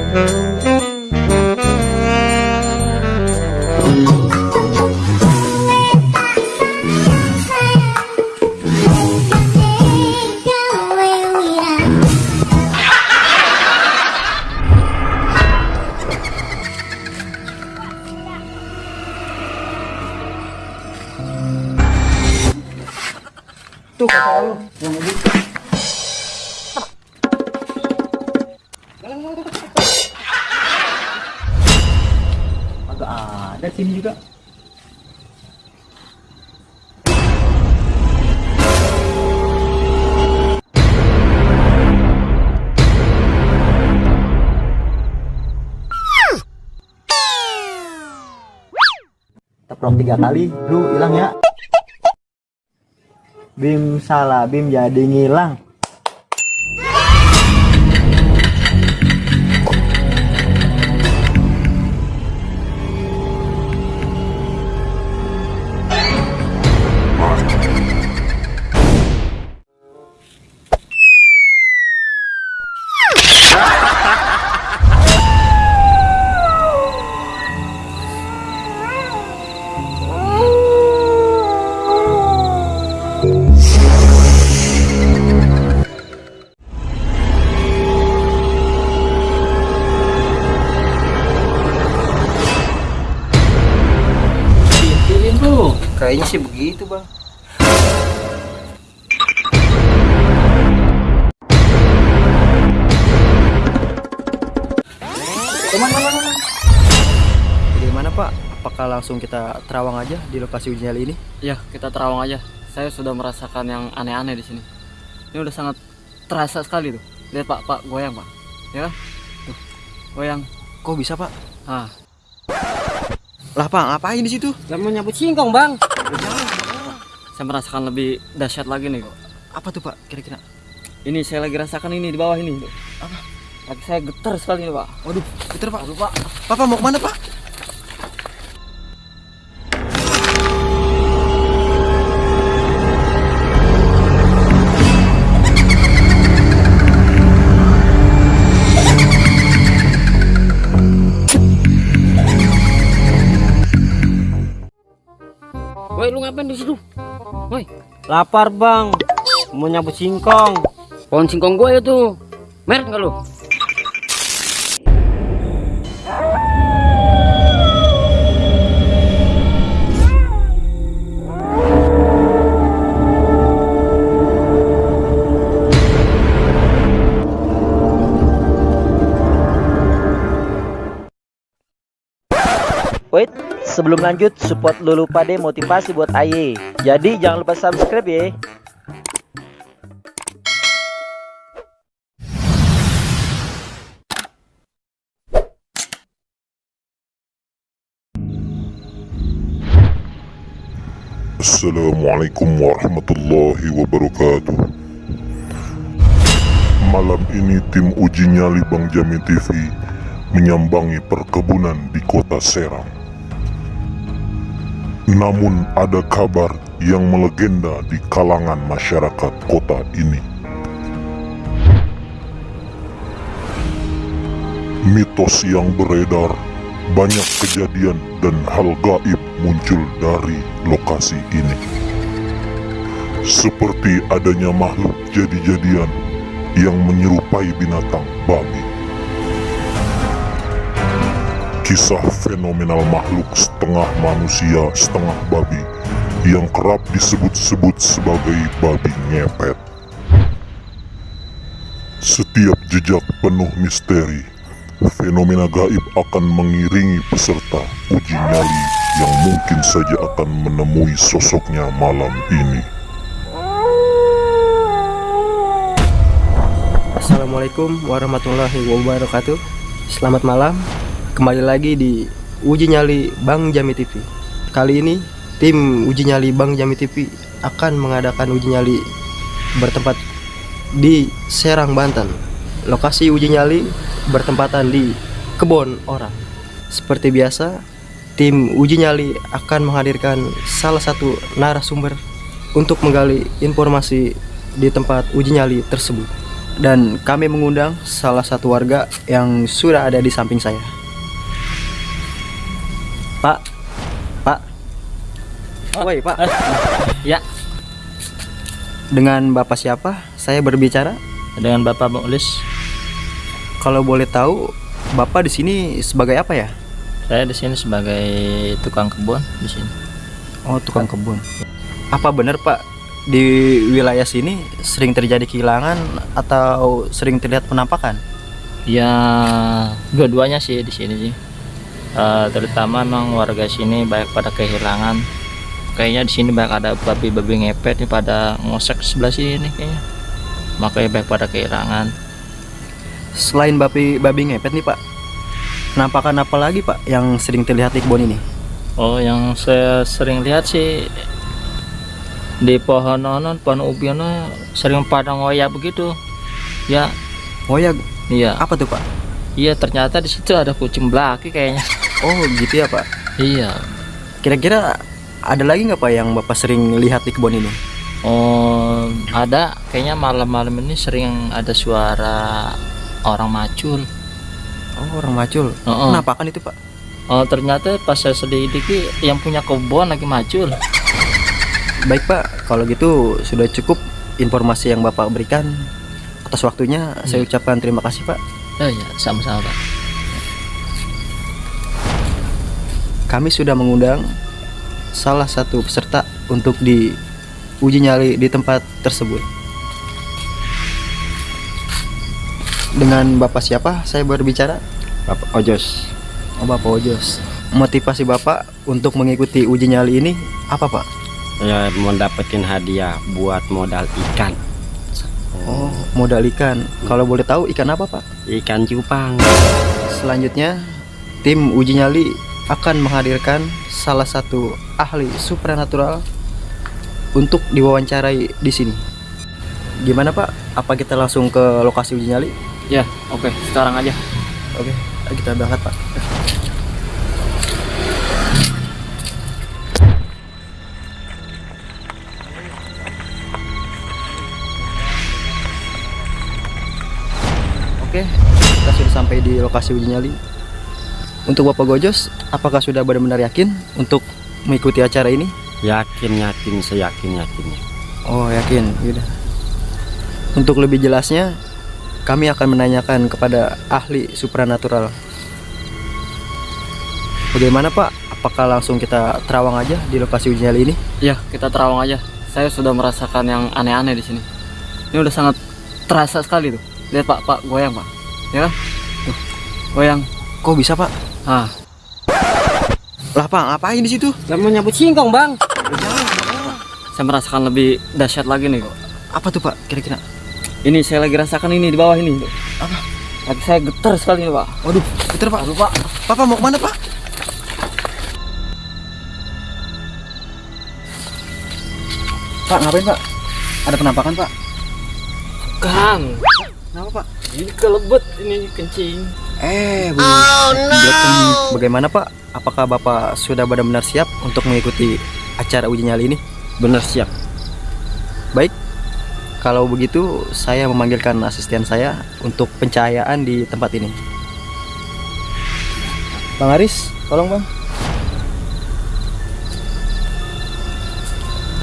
Tuh ada sini juga. Teprok tiga kali, lu hilang ya. Bim salah, Bim jadi ngilang. Kayaknya sih begitu, Bang. Teman, teman, teman. Bagaimana Pak? Apakah langsung kita terawang aja di lokasi uji nyali ini? Ya, kita terawang aja. Saya sudah merasakan yang aneh-aneh di sini. Ini udah sangat terasa sekali tuh. Lihat Pak, Pak goyang Pak. Ya kan? Tuh, goyang. Kok bisa Pak? Ah, Lah Pak, ngapain di situ? saya mau nyabut singkong Bang. Saya merasakan lebih dahsyat lagi nih. Apa tuh Pak kira-kira? Ini saya lagi rasakan ini di bawah ini. Apa? Kaki saya getar sekali nih Pak. Waduh, betul Pak. Aduh Pak. Papa mau ke mana Pak? Woi, lapar bang. Mau nyabut singkong. Pohon singkong gue itu. Merek nggak lu? Sebelum lanjut support Lulu Pade motivasi buat Aye. Jadi jangan lupa subscribe ya. Assalamualaikum warahmatullahi wabarakatuh Malam ini tim uji nyali Bang Jamin TV menyambangi perkebunan di kota Serang Namun ada kabar yang melegenda di kalangan masyarakat kota ini Mitos yang beredar banyak kejadian dan hal gaib muncul dari lokasi ini. Seperti adanya makhluk jadi-jadian yang menyerupai binatang babi. Kisah fenomenal makhluk setengah manusia, setengah babi yang kerap disebut-sebut sebagai babi ngepet. Setiap jejak penuh misteri fenomena gaib akan mengiringi peserta uji nyali yang mungkin saja akan menemui sosoknya malam ini. Assalamualaikum warahmatullahi wabarakatuh. Selamat malam. Kembali lagi di Uji Nyali Bang Jami TV. Kali ini tim Uji Nyali Bang Jami TV akan mengadakan uji nyali bertempat di Serang, Banten. Lokasi uji nyali bertempatan di kebun orang. Seperti biasa, tim uji nyali akan menghadirkan salah satu narasumber untuk menggali informasi di tempat uji nyali tersebut. dan kami mengundang salah satu warga yang sudah ada di samping saya. Woi Pak, Ya, dengan Bapak siapa saya berbicara? Dengan Bapak Mulis, Kalau boleh tahu, Bapak di sini sebagai apa ya? saya di sini sebagai tukang kebun di sini. Oh, tukang kebun. Apa benar Pak di wilayah sini sering terjadi kehilangan atau sering terlihat penampakan? Ya, dua-duanya sih di sini sih. Eh, terutama memang warga sini banyak pada kehilangan. Kayaknya di sini banyak ada babi-babi ngepet nih pada ngosek sebelah sini nih kayaknya. Makanya banyak pada kehilangan. Selain babi babi ngepet nih Pak, penampakan apa lagi Pak yang sering terlihat di kebun ini? Oh, yang saya sering lihat sih di pohon onon, pohon ubi ono sering pada ngoyak begitu. Ya, ya, iya. apa tuh Pak? Iya, ternyata di situ ada kucing belaki kayaknya. Oh gitu ya Pak. Iya. Kira-kira ada lagi nggak Pak yang Bapak sering lihat di kebun ini? Oh, ada kayaknya malam-malam ini sering ada suara orang macul. Oh orang macul. Oh, Penampakan itu Pak? oh, ternyata pas saya selidiki yang punya kebun lagi macul. Baik Pak, kalau gitu sudah cukup informasi yang Bapak berikan. Atas waktunya saya ucapkan terima kasih Pak. Oh iya, sama-sama Pak. Kami sudah mengundang salah satu peserta untuk di uji nyali di tempat tersebut. Dengan Bapak siapa saya berbicara? Bapak Ojos Oh Bapak Ojos. Motivasi Bapak untuk mengikuti uji nyali ini apa Pak? saya mau dapetin hadiah buat modal ikan Oh modal ikan. Kalau boleh tahu ikan apa Pak? ikan cupang Selanjutnya, tim uji nyali akan menghadirkan salah satu ahli supranatural untuk diwawancarai di sini. Gimana Pak? Apa kita langsung ke lokasi uji nyali? ya, oke, sekarang aja. Oke, kita berangkat Pak. Oke, kita sudah sampai di lokasi uji nyali. Untuk Bapak Gojos, apakah sudah benar-benar yakin untuk mengikuti acara ini? yakin yakin seyakin yakinnya Oh, yakin. Yaudah. Untuk lebih jelasnya, kami akan menanyakan kepada ahli supranatural. Bagaimana Pak? Apakah langsung kita terawang aja di lokasi uji nyali ini? Ya, kita terawang aja. Saya sudah merasakan yang aneh-aneh di sini. Ini udah sangat terasa sekali tuh. Lihat Pak, Pak, goyang Pak. Ya kan? Tuh, goyang. Kok bisa Pak? Ah, Lah Pak, ngapain di situ? mau nyabut singkong bang saya merasakan lebih dahsyat lagi nih. Apa tuh Pak? Kira-kira? Ini saya lagi rasakan ini di bawah ini. Apa? Lagi saya getar sekali nih, Pak. Waduh, puter Pak. Aduh, Pak. Papa mau ke mana Pak? Pak, ngapain Pak? Ada penampakan Pak? Kang, Kenapa Pak? ini kelebet ini kencing. Eh, Bu. Oh, Bagaimana Pak? Apakah Bapak sudah benar-benar siap untuk mengikuti acara uji nyali ini? bener siap Baik. Kalau begitu, saya memanggilkan asisten saya untuk pencahayaan di tempat ini. Bang Aris, tolong Bang.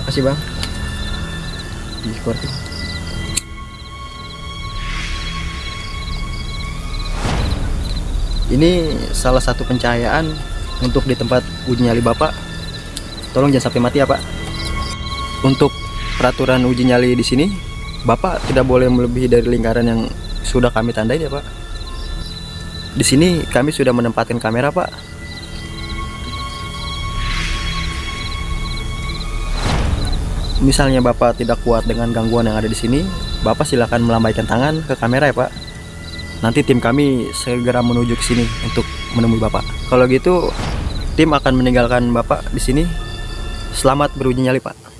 Makasih Bang. Di korting. Ini salah satu pencahayaan untuk di tempat uji nyali Bapak. Tolong jangan sampai mati ya Pak. Untuk peraturan uji nyali di sini, Bapak tidak boleh melebihi dari lingkaran yang sudah kami tandain ya Pak. Di sini kami sudah menempatkan kamera Pak. Misalnya Bapak tidak kuat dengan gangguan yang ada di sini, Bapak silakan melambaikan tangan ke kamera ya Pak. Nanti tim kami segera menuju ke sini untuk menemui Bapak. Kalau gitu, tim akan meninggalkan Bapak di sini. Selamat beruji nyali Pak.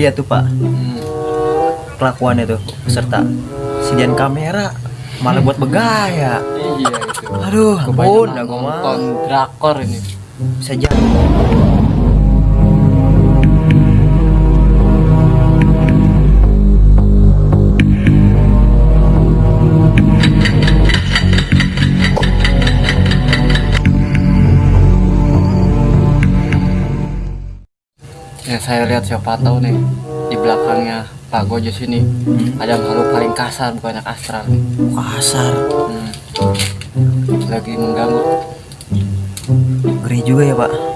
Lihat tuh pak. Kelakuannya tuh peserta. Sedian kamera malah buat begaya Iya itu. aduh ampun dah mah. drakor ini. bisa jadi saya lihat siapa tahu nih di belakangnya Pak Gojo sini ada makhluk paling kasar bukannya astral nih. kasar Hmm. Lagi mengganggu. ngeri juga ya pak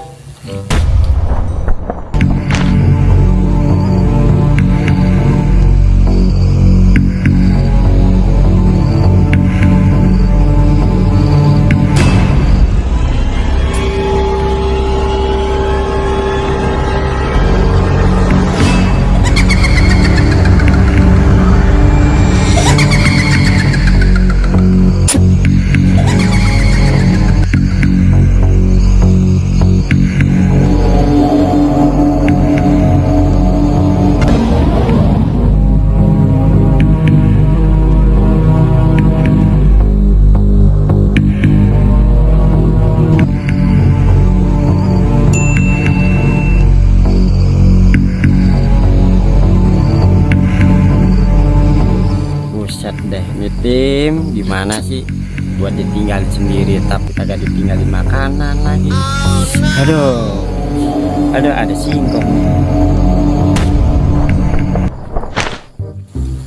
tim gimana sih? Buat ditinggal sendiri tapi kagak ditinggalin makanan lagi. Aduh, aduh ada singkong.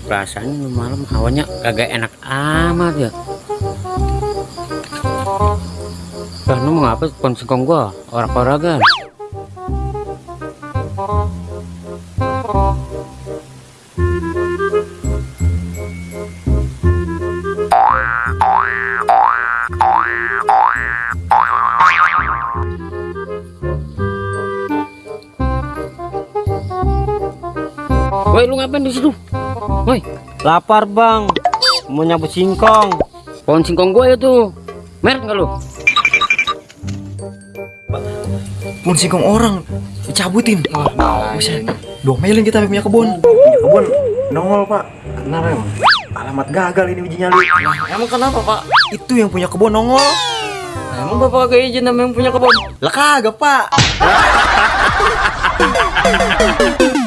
Perasaan malam hawanya kagak enak amat ya. Lah, mau ngapa pon singkong gua? Orak-oragan. Ngapain di situ? Woi, lapar bang. Mau nyabut singkong. Pohon singkong gua itu. Merek nggak lu? pun singkong orang dicabutin Wah, nah, Buset. ini. domelin kita punya kebun punya kebun nongol pak kenapa emang alamat gagal ini uji nyali Emang kenapa Pak? itu yang punya kebun nongol Nah, emang bapak kagak izin sama yang punya kebun? lah kagak pak